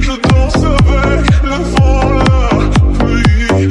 Je danse avec le vent, la pluie.